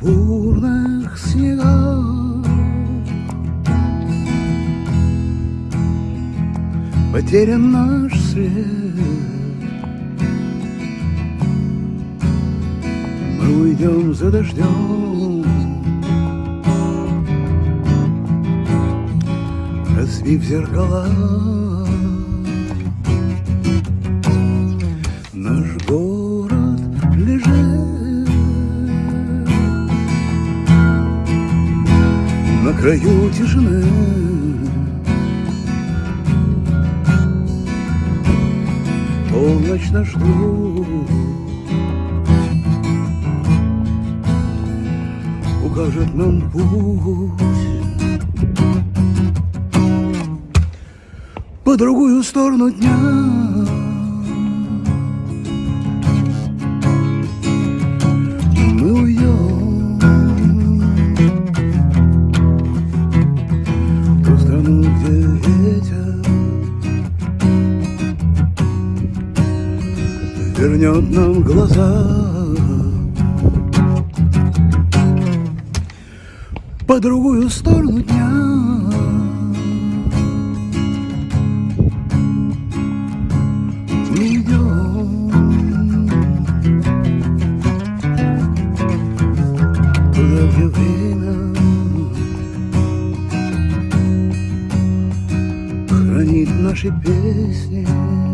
пурпурных снегах Потерян наш след Мы уйдем за дождем Разбив зеркала краю тишины. Полночь наш друг Укажет нам путь По другую сторону дня вернет нам глаза. По другую сторону дня идем туда, где время хранит наши песни.